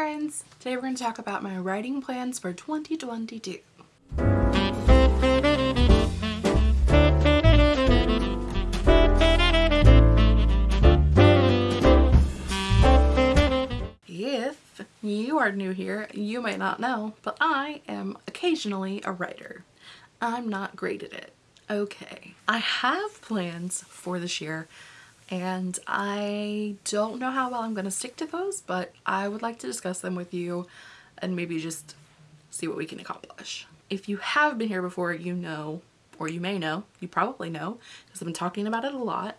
friends! Today we're going to talk about my writing plans for 2022. If you are new here, you might not know, but I am occasionally a writer. I'm not great at it. Okay, I have plans for this year and I don't know how well I'm going to stick to those, but I would like to discuss them with you and maybe just see what we can accomplish. If you have been here before, you know, or you may know, you probably know, because I've been talking about it a lot,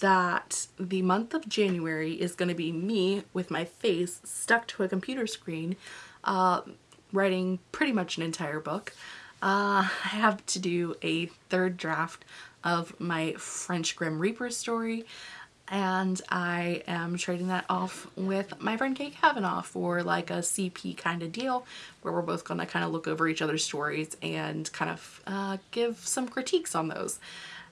that the month of January is going to be me with my face stuck to a computer screen uh, writing pretty much an entire book. Uh, I have to do a third draft of my French Grim Reaper story and I am trading that off with my friend Kate Kavanaugh for like a CP kind of deal where we're both going to kind of look over each other's stories and kind of uh, give some critiques on those.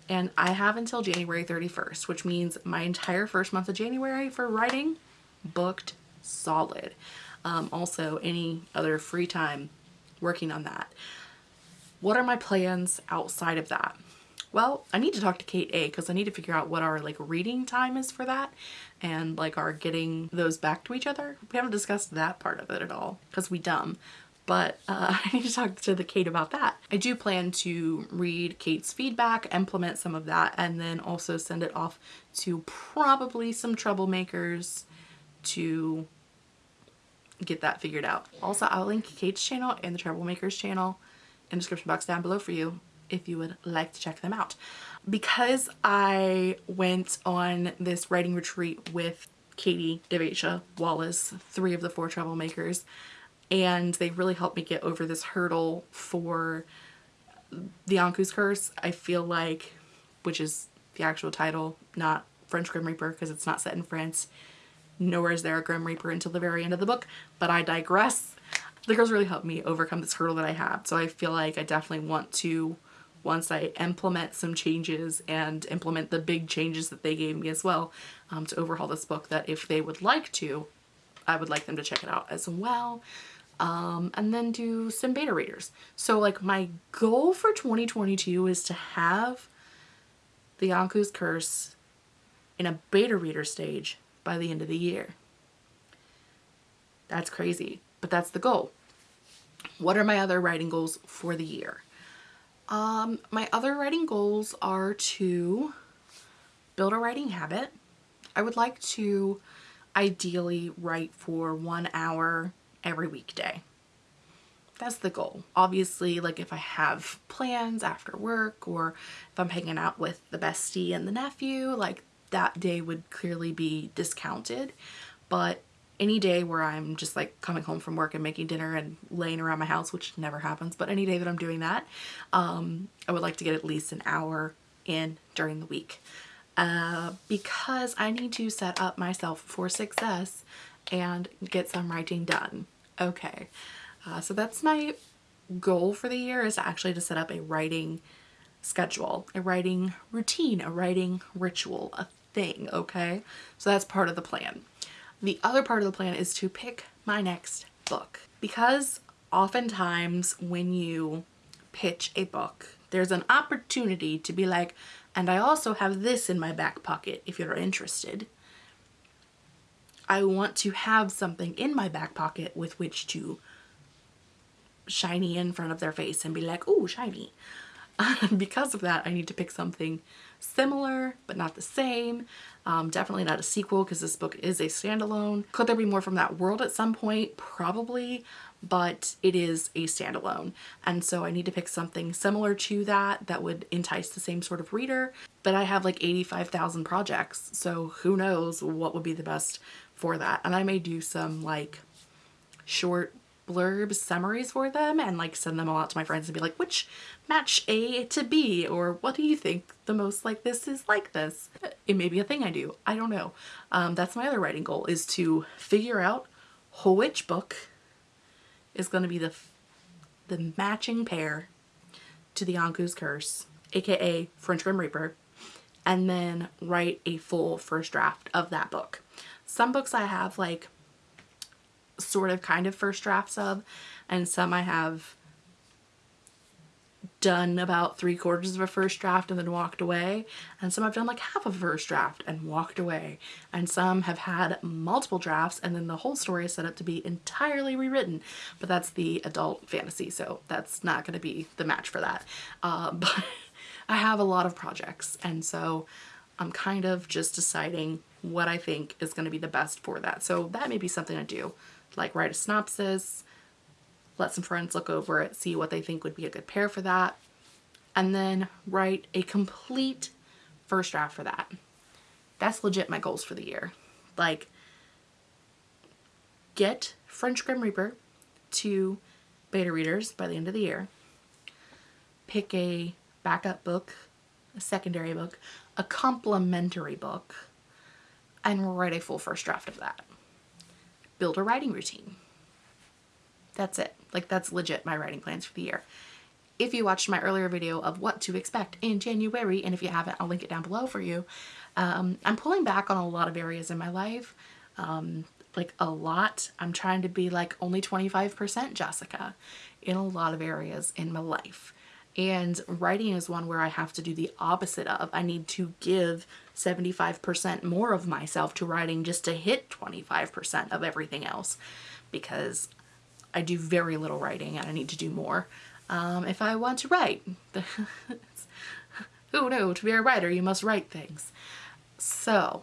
And I have until January 31st, which means my entire first month of January for writing booked solid. Um, also, any other free time working on that. What are my plans outside of that? Well, I need to talk to Kate A because I need to figure out what our like reading time is for that and like our getting those back to each other. We haven't discussed that part of it at all because we dumb. But uh, I need to talk to the Kate about that. I do plan to read Kate's feedback, implement some of that, and then also send it off to probably some troublemakers to get that figured out. Also, I'll link Kate's channel and the troublemakers channel in the description box down below for you if you would like to check them out. Because I went on this writing retreat with Katie, Devasia, Wallace, three of the four troublemakers, and they really helped me get over this hurdle for the Ankou's Curse. I feel like, which is the actual title, not French Grim Reaper because it's not set in France. Nowhere is there a Grim Reaper until the very end of the book, but I digress. The girls really helped me overcome this hurdle that I had, so I feel like I definitely want to once I implement some changes and implement the big changes that they gave me as well um, to overhaul this book that if they would like to, I would like them to check it out as well. Um, and then do some beta readers. So like my goal for 2022 is to have the Ankou's Curse in a beta reader stage by the end of the year. That's crazy, but that's the goal. What are my other writing goals for the year? Um, my other writing goals are to build a writing habit. I would like to ideally write for one hour every weekday. That's the goal. Obviously, like if I have plans after work or if I'm hanging out with the bestie and the nephew, like that day would clearly be discounted. But any day where I'm just like coming home from work and making dinner and laying around my house, which never happens, but any day that I'm doing that, um, I would like to get at least an hour in during the week. Uh, because I need to set up myself for success and get some writing done. Okay, uh, so that's my goal for the year is actually to set up a writing schedule, a writing routine, a writing ritual, a thing, okay? So that's part of the plan. The other part of the plan is to pick my next book because oftentimes when you pitch a book, there's an opportunity to be like, and I also have this in my back pocket if you're interested. I want to have something in my back pocket with which to shiny in front of their face and be like, oh, shiny. because of that, I need to pick something similar but not the same. Um, definitely not a sequel because this book is a standalone. Could there be more from that world at some point? Probably, but it is a standalone. And so I need to pick something similar to that that would entice the same sort of reader. But I have like 85,000 projects, so who knows what would be the best for that. And I may do some like short blurb summaries for them and like send them all out to my friends and be like, which match A to B or what do you think the most like this is like this? It may be a thing I do. I don't know. Um, that's my other writing goal is to figure out which book is going to be the, the matching pair to the Ankou's Curse, aka French Grim Reaper, and then write a full first draft of that book. Some books I have like sort of kind of first drafts of and some I have done about three quarters of a first draft and then walked away and some I've done like half of a first draft and walked away and some have had multiple drafts and then the whole story is set up to be entirely rewritten but that's the adult fantasy so that's not going to be the match for that. Uh, but I have a lot of projects and so I'm kind of just deciding what I think is going to be the best for that. So that may be something I do like write a synopsis let some friends look over it, see what they think would be a good pair for that, and then write a complete first draft for that. That's legit my goals for the year. Like, get French Grim Reaper to beta readers by the end of the year. Pick a backup book, a secondary book, a complementary book, and write a full first draft of that. Build a writing routine. That's it. Like that's legit my writing plans for the year. If you watched my earlier video of what to expect in January, and if you haven't, I'll link it down below for you. Um, I'm pulling back on a lot of areas in my life. Um, like a lot. I'm trying to be like only 25% Jessica in a lot of areas in my life. And writing is one where I have to do the opposite of. I need to give 75% more of myself to writing just to hit 25% of everything else because I do very little writing and I need to do more um, if I want to write. Who knew? To be a writer, you must write things. So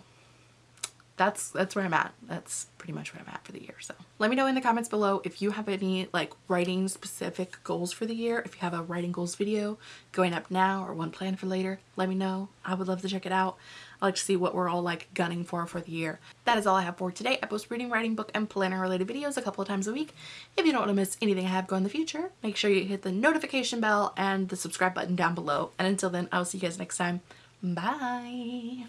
that's that's where I'm at. That's pretty much where I'm at for the year. So let me know in the comments below if you have any like writing specific goals for the year. If you have a writing goals video going up now or one planned for later, let me know. I would love to check it out. I like to see what we're all like gunning for for the year. That is all I have for today. I post reading, writing, book, and planner related videos a couple of times a week. If you don't want to miss anything I have going in the future, make sure you hit the notification bell and the subscribe button down below. And until then, I'll see you guys next time. Bye!